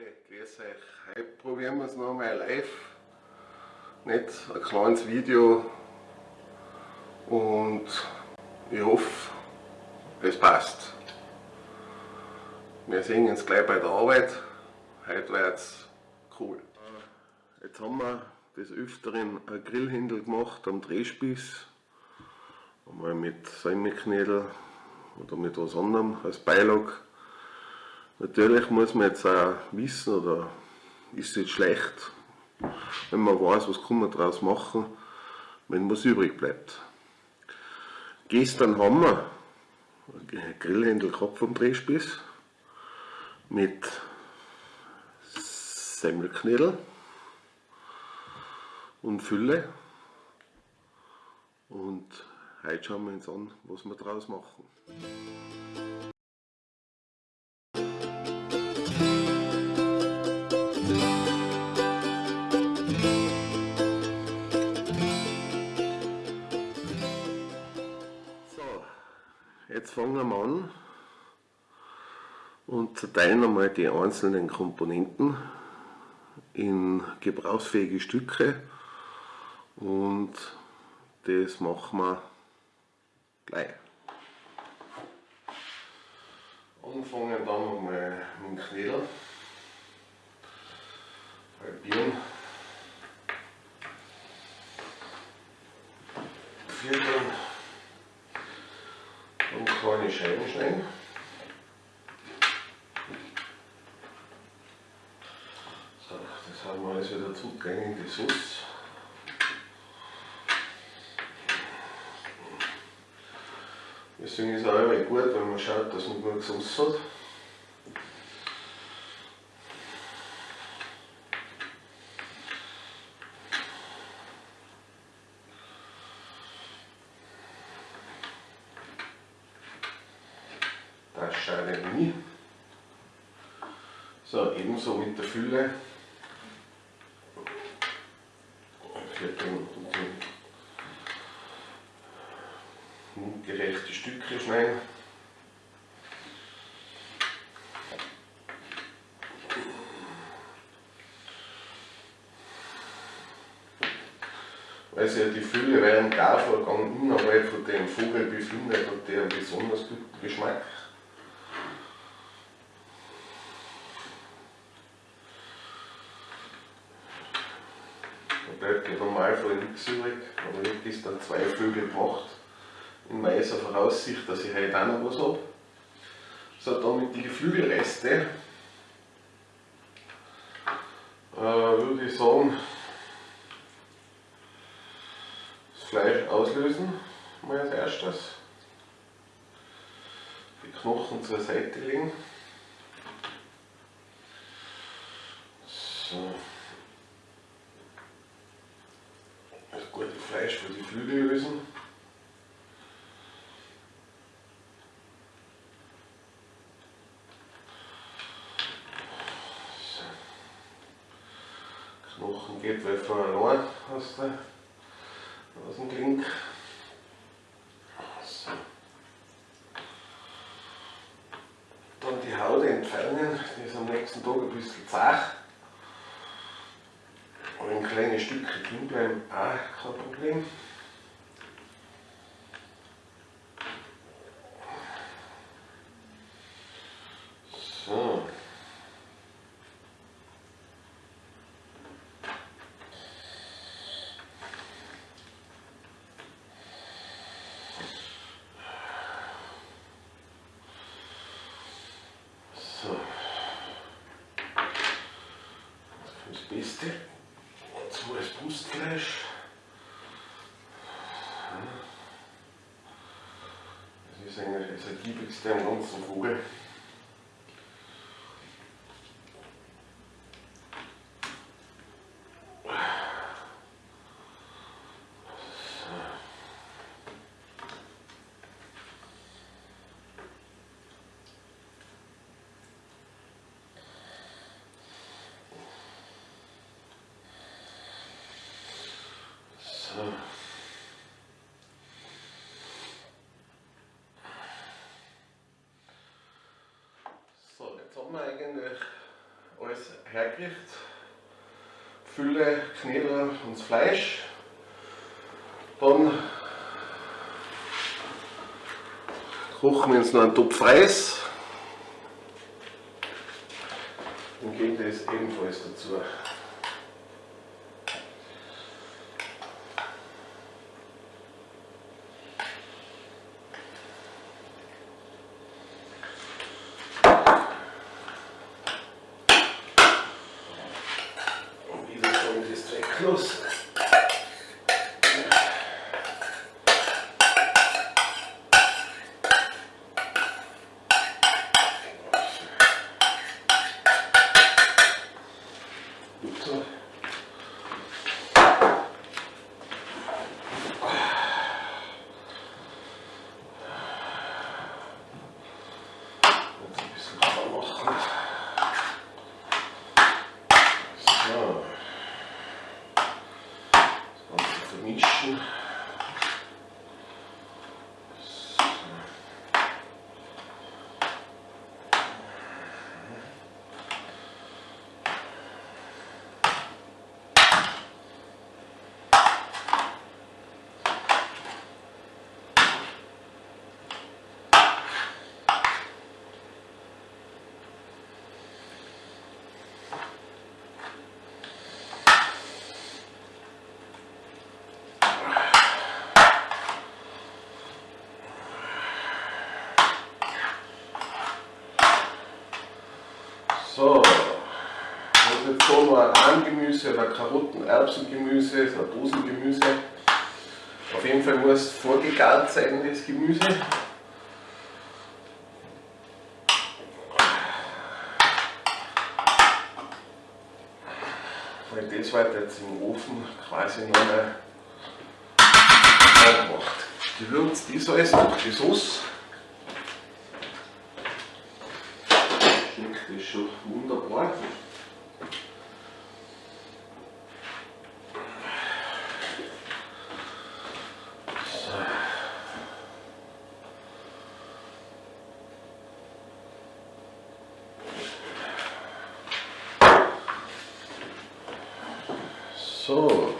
Ehre, grüß euch. Heute probieren wir es nochmal live. Nicht ein kleines Video. Und ich hoffe, es passt. Wir sehen uns gleich bei der Arbeit. Heute wird es cool. Jetzt haben wir des Öfteren ein Grillhändel gemacht am Drehspieß. Einmal mit Semmelknödel oder mit was anderem als Beilage. Natürlich muss man jetzt auch wissen, oder ist es jetzt schlecht, wenn man weiß, was kann man daraus machen, wenn was übrig bleibt. Gestern haben wir Grillhändel gehabt vom Drehspieß mit Semmelknödel und Fülle und heute schauen wir uns an, was wir daraus machen. Jetzt fangen wir an und zerteilen einmal die einzelnen Komponenten in gebrauchsfähige Stücke und das machen wir gleich. Anfangen dann mal mit dem Knödel, halbieren, vierteln kleine Scheiben schneiden. So, das haben wir alles wieder zugänglich in die Sauce. Deswegen ist es auch immer gut, wenn man schaut, dass man gut Sauce hat. So, ebenso mit der Fülle. mundgerechte Stücke schneiden. Sich ja die Fülle während Garvorgang innerhalb von dem Vogel befindet, hat der einen besonders guten Geschmack. Bleibt ja Normalfall nichts übrig, aber ich habe das dann zwei Vögel gemacht in weiser Voraussicht, dass ich heute auch noch was habe. So, dann mit den Geflügelreste äh, würde ich sagen, das Fleisch auslösen, mal als erstes. Die Knochen zur Seite legen. So. Das gute Fleisch für die Flügel lösen. Knochen geht von allein aus, der, aus dem Klink. So. Dann die Haut entfernen, die ist am nächsten Tag ein bisschen zart. Wenn kleine Stücke drin bleiben, auch kein Problem. Beste. Und so als Brustfleisch. Das ist eigentlich das ergiebigste am ganzen Vogel. Wir eigentlich alles herkriegt. Fülle, Knödel und das Fleisch. Dann kochen wir uns noch einen Topf Reis und geben das ebenfalls dazu. very close. So, das ist jetzt so noch ein Rahmgemüse oder Karotten, Erbsengemüse, so Dosengemüse. Auf jeden Fall muss vorgegart sein, das Gemüse. Weil das wird jetzt im Ofen quasi noch mal aufgemacht. Gewürzt ist alles durch die Sauce. Das ist schon wunderbar. So,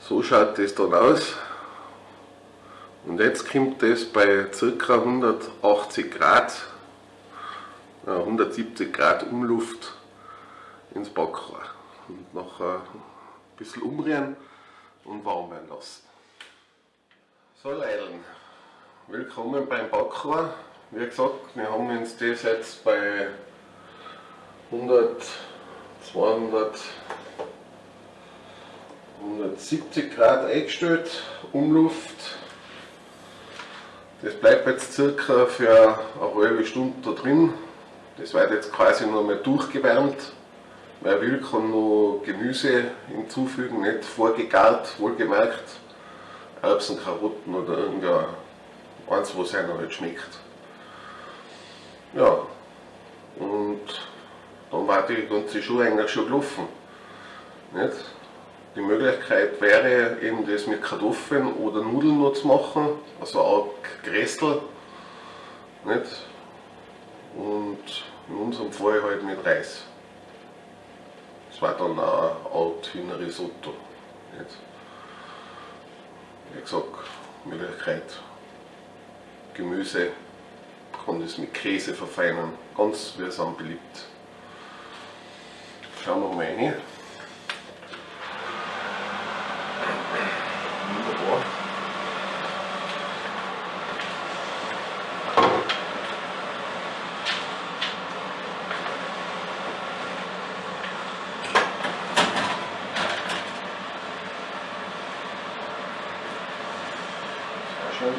so schaut das dann aus. Und jetzt kommt das bei ca. 180 Grad 170 Grad Umluft ins Backrohr und nachher ein bisschen umrühren und warm werden lassen. So Leideln, willkommen beim Backrohr. Wie gesagt, wir haben uns das jetzt bei 100, 200, 170 Grad eingestellt, Umluft. Das bleibt jetzt circa für eine halbe Stunde da drin das wird jetzt quasi noch mal durchgewärmt. Wer will, kann noch Gemüse hinzufügen, nicht vorgegart, wohlgemerkt. Erbsen, Karotten oder irgendein eins, was einer halt schmeckt. Ja, und dann war die ganze Schuhe eigentlich schon gelaufen. Nicht? Die Möglichkeit wäre eben das mit Kartoffeln oder Nudeln noch zu machen, also auch Grästel. Nicht? und unserem Fall halt mit Reis. Das war dann ein Alt Risotto. Nicht? Wie gesagt, Möglichkeit Gemüse kann das mit Käse verfeinern, ganz am beliebt. Schauen wir mal rein. schön.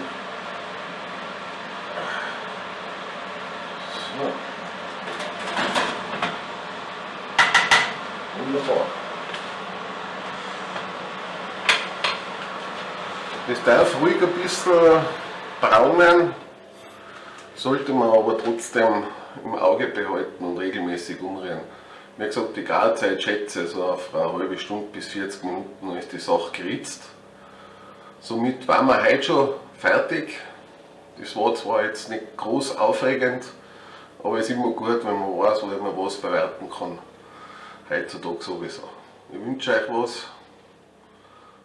So. Wunderbar. Das darf ruhig ein bisschen braunen, sollte man aber trotzdem im Auge behalten und regelmäßig umrühren. Wie gesagt, die Garzeit schätze so auf eine halbe Stunde bis 40 Minuten ist die Sache geritzt. Somit waren wir heute schon fertig. Das war zwar jetzt nicht groß aufregend, Aber es ist immer gut, wenn man weiß, wo man was bewerten kann. Heutzutage sowieso. Ich wünsche euch was.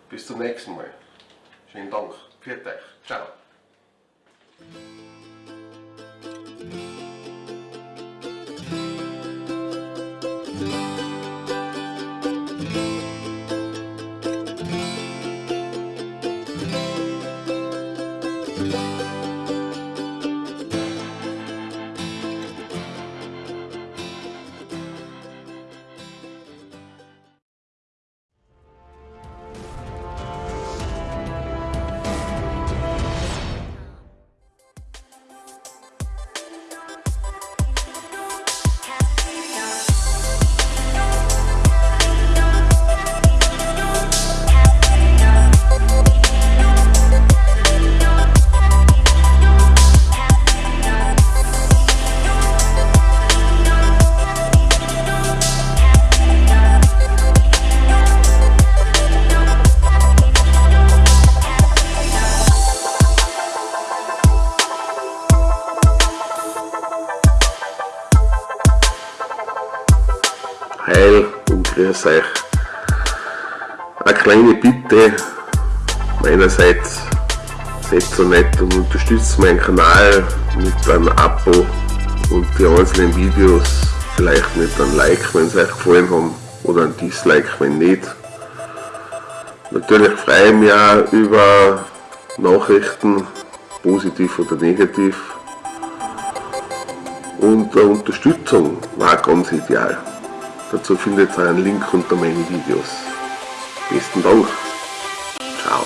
Bis zum nächsten Mal. Schönen Dank. Viert euch. Ciao. Grüß euch. Eine kleine Bitte meinerseits, seid so nett und unterstützt meinen Kanal mit einem Abo und die einzelnen Videos vielleicht mit einem Like, wenn sie euch gefallen haben oder ein Dislike, wenn nicht. Natürlich freue ich mich auch über Nachrichten, positiv oder negativ. Und Unterstützung war ganz ideal. Dazu findet ihr einen Link unter meinen Videos. Besten Dank. Ciao.